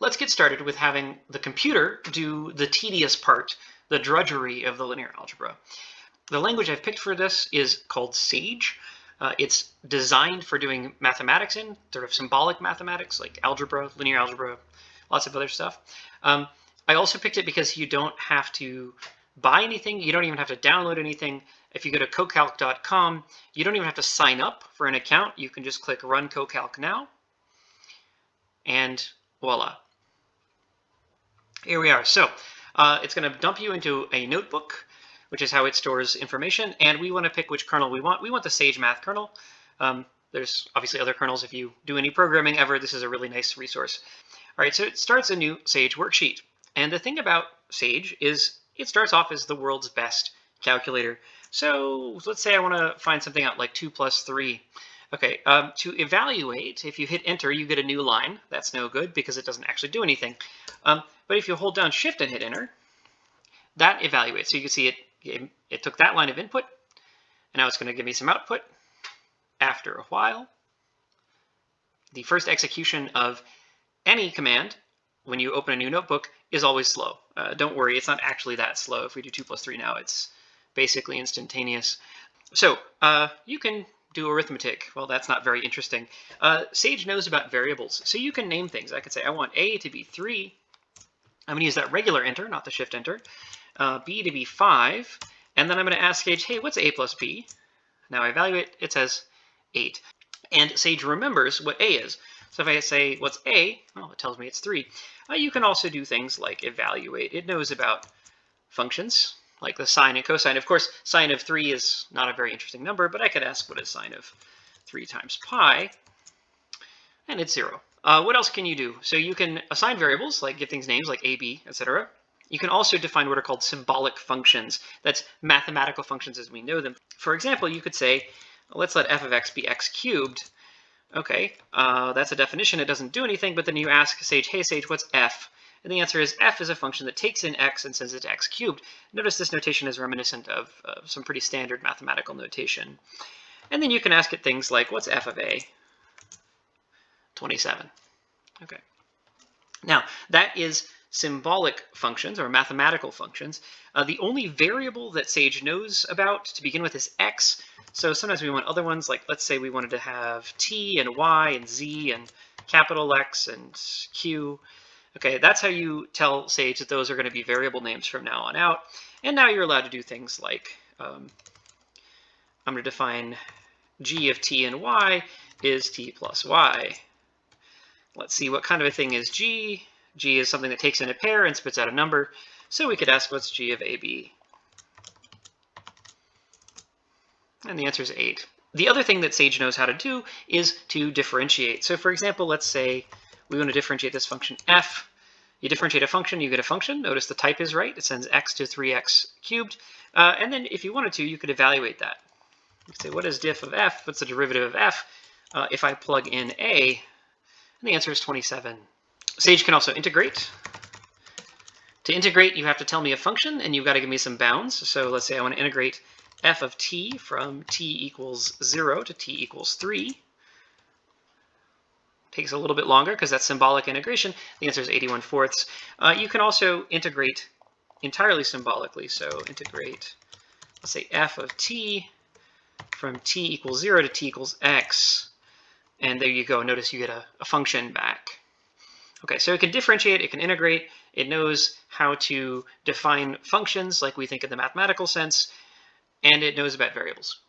let's get started with having the computer do the tedious part, the drudgery of the linear algebra. The language I've picked for this is called Sage. Uh, it's designed for doing mathematics in, sort of symbolic mathematics like algebra, linear algebra, lots of other stuff. Um, I also picked it because you don't have to buy anything. You don't even have to download anything. If you go to cocalc.com, you don't even have to sign up for an account. You can just click Run CoCalc Now, and voila. Here we are. So uh, it's going to dump you into a notebook, which is how it stores information. And we want to pick which kernel we want. We want the Sage Math kernel. Um, there's obviously other kernels. If you do any programming ever, this is a really nice resource. All right, so it starts a new Sage worksheet. And the thing about Sage is it starts off as the world's best calculator. So let's say I want to find something out like 2 plus 3. Okay, um, to evaluate, if you hit enter, you get a new line. That's no good because it doesn't actually do anything. Um, but if you hold down shift and hit enter, that evaluates. So you can see it, it, took that line of input, and now it's going to give me some output. After a while, the first execution of any command when you open a new notebook is always slow. Uh, don't worry, it's not actually that slow. If we do 2 plus 3 now, it's basically instantaneous. So uh, you can do arithmetic. Well, that's not very interesting. Uh, Sage knows about variables, so you can name things. I could say I want A to be 3. I'm going to use that regular enter, not the shift enter. Uh, B to be 5. And then I'm going to ask Sage, hey, what's A plus B? Now I evaluate, it says 8. And Sage remembers what A is. So if I say, what's A? Well, it tells me it's 3. Uh, you can also do things like evaluate. It knows about functions like the sine and cosine. Of course, sine of 3 is not a very interesting number, but I could ask what is sine of 3 times pi, and it's 0. Uh, what else can you do? So you can assign variables, like give things names like a, b, etc. You can also define what are called symbolic functions. That's mathematical functions as we know them. For example, you could say, let's let f of x be x cubed. Okay, uh, that's a definition. It doesn't do anything, but then you ask Sage, hey Sage, what's f? And the answer is f is a function that takes in x and sends it to x cubed. Notice this notation is reminiscent of uh, some pretty standard mathematical notation. And then you can ask it things like, what's f of a? 27. Okay. Now, that is symbolic functions or mathematical functions. Uh, the only variable that Sage knows about to begin with is x. So sometimes we want other ones, like let's say we wanted to have t and y and z and capital X and q. Okay, that's how you tell Sage that those are going to be variable names from now on out. And now you're allowed to do things like, um, I'm going to define g of t and y is t plus y. Let's see, what kind of a thing is g? g is something that takes in a pair and spits out a number. So we could ask what's g of ab? And the answer is 8. The other thing that Sage knows how to do is to differentiate. So for example, let's say we want to differentiate this function f. You differentiate a function, you get a function. Notice the type is right. It sends x to 3x cubed. Uh, and then if you wanted to, you could evaluate that. You could say, what is diff of f? What's the derivative of f? Uh, if I plug in a, and the answer is 27. Sage can also integrate. To integrate, you have to tell me a function, and you've got to give me some bounds. So let's say I want to integrate f of t from t equals 0 to t equals 3 takes a little bit longer because that's symbolic integration. The answer is 81 fourths. Uh, you can also integrate entirely symbolically. So integrate, let's say f of t from t equals 0 to t equals x. And there you go. Notice you get a, a function back. Okay, so it can differentiate, it can integrate, it knows how to define functions like we think in the mathematical sense, and it knows about variables.